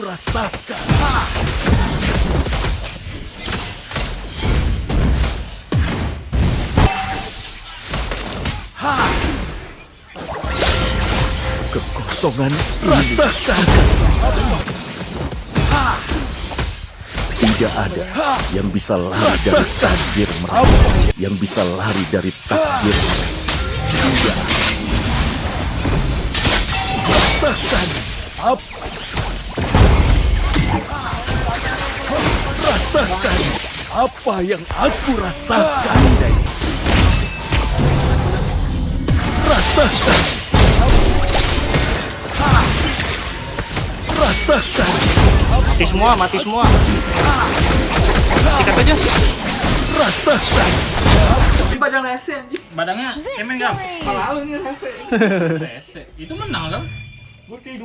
aku rasakan. Ha! Kekosongan rasakan. Tidak ada yang bisa lari dari takdir mereka. Yang bisa lari dari takdir mereka. Tidak. Rasakan. Apa? Rasakan apa yang aku rasakan, Daisy. Rasakan. Rasakan. Mati semua, mati semua. Sikat aja. Rasakan. Di badan rese anjing. Badangnya cemen gak? Malah lu nih rese. Rese. Itu menang kan? Gue kayak